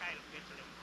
Kyle Pitlick.